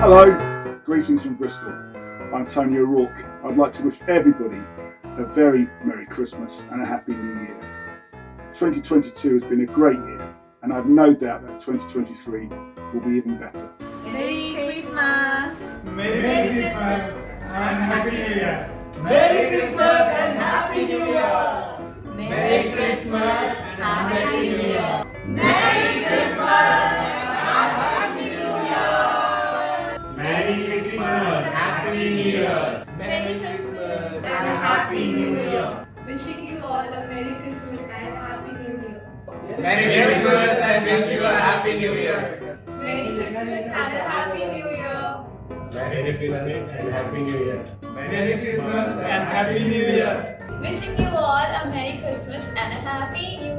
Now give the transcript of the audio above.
Hello, greetings from Bristol. I'm Tony O'Rourke. I'd like to wish everybody a very Merry Christmas and a Happy New Year. 2022 has been a great year, and I've no doubt that 2023 will be even better. Merry Christmas! Merry, Christmas and Happy New Year. Merry Christmas and Happy New Year! Merry Christmas and Happy New Year! Happy New Year. Merry Christmas And a Happy New Year! Wishing you all a Merry Christmas and a Happy New Year. Merry Christmas and wish you a Happy New Year! Merry Christmas and a Happy New Year. Merry Christmas and Happy New Year. Merry Christmas and Happy New Year! Wishing you all a Merry Christmas and a Happy